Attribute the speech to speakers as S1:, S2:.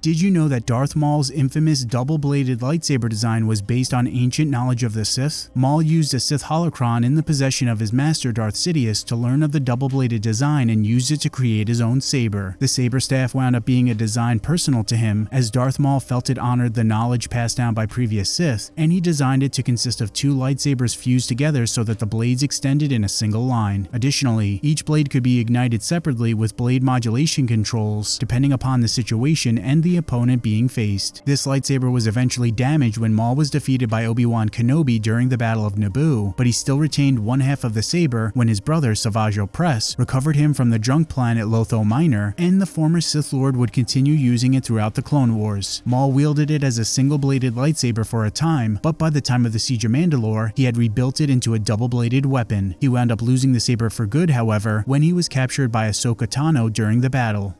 S1: Did you know that Darth Maul's infamous double-bladed lightsaber design was based on ancient knowledge of the Sith? Maul used a Sith holocron in the possession of his master Darth Sidious to learn of the double-bladed design and used it to create his own saber. The saber staff wound up being a design personal to him, as Darth Maul felt it honored the knowledge passed down by previous Sith, and he designed it to consist of two lightsabers fused together so that the blades extended in a single line. Additionally, each blade could be ignited separately with blade modulation controls, depending upon the situation and the the opponent being faced. This lightsaber was eventually damaged when Maul was defeated by Obi-Wan Kenobi during the Battle of Naboo, but he still retained one half of the saber when his brother Savage Opress recovered him from the drunk planet Lotho Minor, and the former Sith Lord would continue using it throughout the Clone Wars. Maul wielded it as a single-bladed lightsaber for a time, but by the time of the Siege of Mandalore, he had rebuilt it into a double-bladed weapon. He wound up losing the saber for good, however, when he was captured by Ahsoka Tano during the battle.